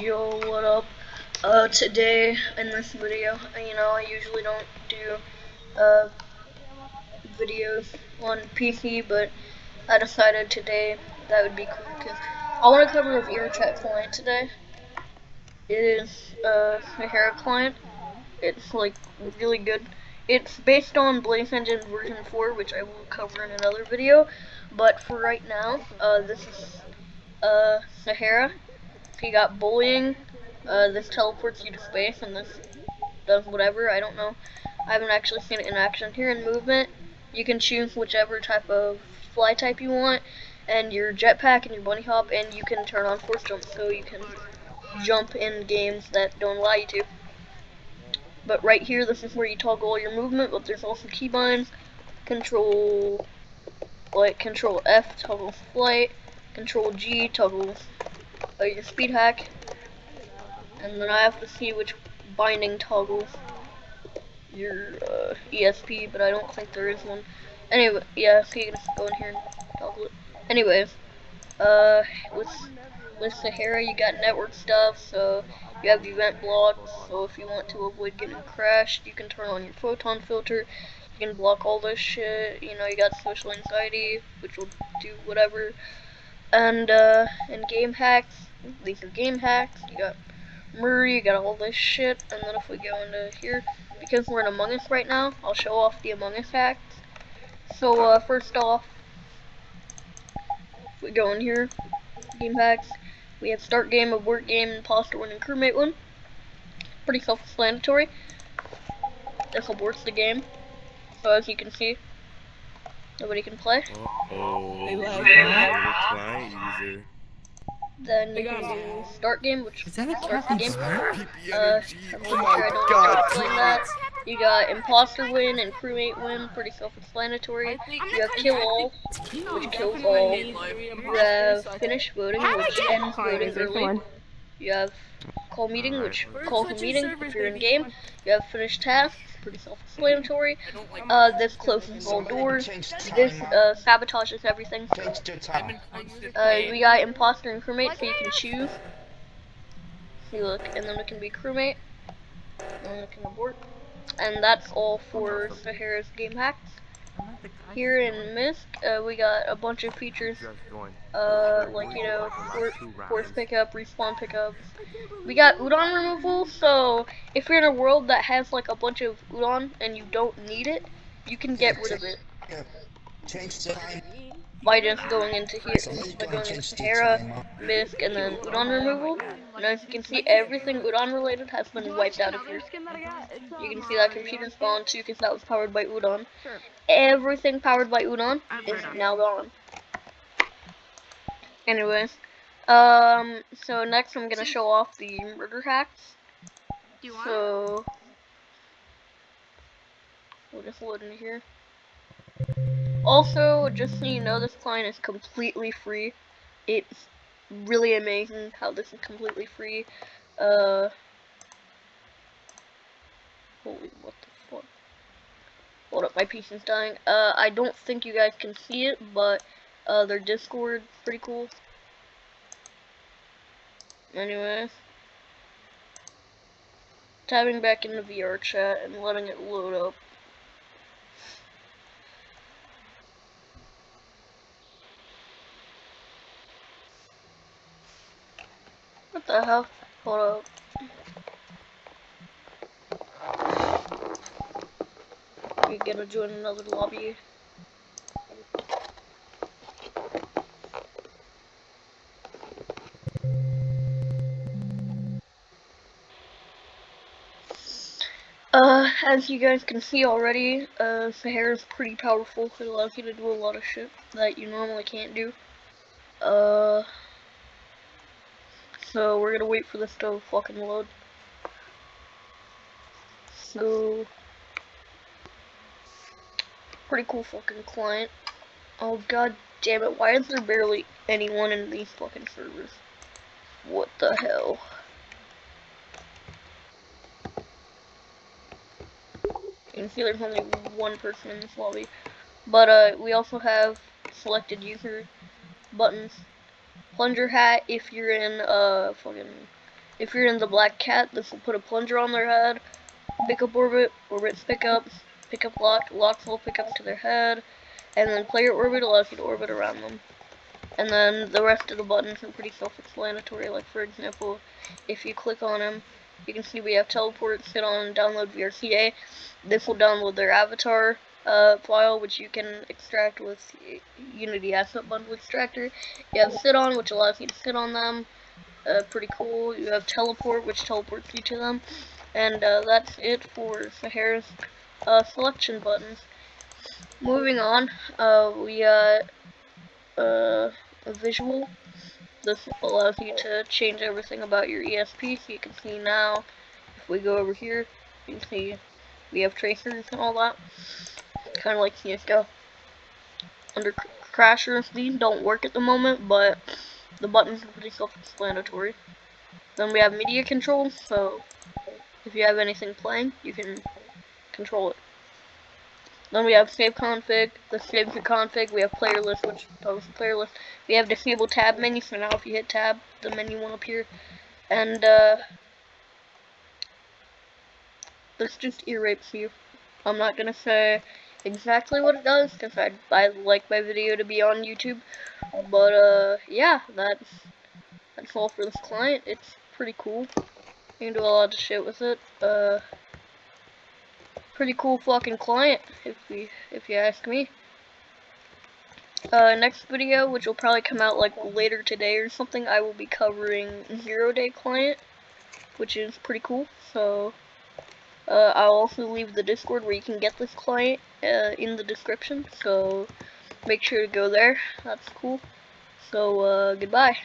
Yo, what up? Uh, today in this video, you know, I usually don't do uh videos on PC, but I decided today that would be cool because I want to cover a VRChat client today. It is uh, a Hera client. It's like really good. It's based on Blaze Engine version 4, which I will cover in another video. But for right now, uh, this is uh, Sahara. You got bullying. Uh, this teleports you to space, and this does whatever. I don't know. I haven't actually seen it in action. Here in movement, you can choose whichever type of fly type you want, and your jetpack and your bunny hop, and you can turn on force jump, so you can jump in games that don't allow you to. But right here, this is where you toggle all your movement, but there's also keybinds, control, like control F, toggle flight, control G, toggle your speed hack, and then I have to see which binding toggles your uh, ESP, but I don't think there is one. Anyway, yeah, so you can go in here and toggle it. Anyways, uh, with with Sahara, you got network stuff, so you have event blocks, so if you want to avoid getting crashed, you can turn on your photon filter, you can block all this shit, you know, you got social anxiety, which will do whatever, and, uh, in game hacks, these are game hacks, you got Murder, you got all this shit, and then if we go into here, because we're in Among Us right now, I'll show off the Among Us hacks. So, uh, first off, if we go in here, game hacks, we have start game, abort game, imposter one, and crewmate one. Pretty self-explanatory. This aborts the game. So as you can see, nobody can play. Uh oh. They love client. Then you can do start game, which Is that a starts the Captain game. Uh, I'm pretty sure I don't know how that. You got imposter win and crewmate win, pretty self-explanatory. You have kill all, which kills all. You have finish voting, which ends voting early. You have call meeting, which calls a meeting if you're in game. You have finished tasks, pretty self-explanatory. Uh, this closes all doors. This uh, sabotages everything. Uh, we got imposter and crewmate, so you can choose. See, look, and then it can be crewmate, and then it can abort. And that's all for Sahara's game hacks. Here in Misc, uh, we got a bunch of features, uh, like, you know, for force pickup, respawn pickup. We got Udon removal, so if you're in a world that has, like, a bunch of Udon and you don't need it, you can get rid of it Change the time. by just going into here, by going into Sahara, Misc, and then Udon removal. And as you can see, everything Udon related has been wiped out of here. You can see that computer spawn too, because that was powered by Udon. Everything powered by Udon is now gone. Anyways, um, so next I'm gonna show off the murder hacks. So, we'll just load into here. Also, just so you know, this client is completely free. It's really amazing how this is completely free. Uh, holy, what the fuck? Hold up, my PC's dying. Uh, I don't think you guys can see it, but uh, their Discord pretty cool. Anyways, Tabbing back into VR chat and letting it load up. What the hell? Hold up. You're gonna join another lobby. Uh, as you guys can see already, uh, Sahara is pretty powerful. It allows you to do a lot of shit that you normally can't do. Uh, so we're gonna wait for this to fucking load. So, pretty cool fucking client. Oh god damn it, why is there barely anyone in these fucking servers? What the hell? You can see there's only one person in this lobby. But uh, we also have selected user buttons. Plunger hat if you're in uh fucking if you're in the black cat, this will put a plunger on their head. Pick up orbit, orbit pick up, pick up lock, lock will pick up to their head, and then player orbit allows you to orbit around them. And then the rest of the buttons are pretty self-explanatory. Like for example, if you click on them, you can see we have teleport, sit on, download VRCA. This will download their avatar uh, file, which you can extract with Unity Asset Bundle Extractor. You have sit on, which allows you to sit on them. Uh, pretty cool. You have teleport, which teleports you to them. And uh, that's it for Sahara's uh, selection buttons. Moving on, uh, we got uh, a visual. This allows you to change everything about your ESP, so you can see now, if we go over here, you can see we have tracers and all that, kind of like CSGO. Under Crasher and these don't work at the moment, but the buttons are pretty self-explanatory. Then we have media control, so if you have anything playing, you can control it. Then we have save config, the save config, we have player list, which goes player list. We have disable tab menu, so now if you hit tab, the menu won't appear. And, uh, this just ear you. I'm not gonna say exactly what it does, because I'd, I'd like my video to be on YouTube. But, uh, yeah, that's, that's all for this client. It's pretty cool. You can do a lot of shit with it. Uh, pretty cool fucking client, if we, if you ask me. Uh, next video, which will probably come out like later today or something, I will be covering Zero Day Client, which is pretty cool. So, uh, I'll also leave the Discord where you can get this client uh, in the description. So, make sure to go there. That's cool. So, uh, goodbye.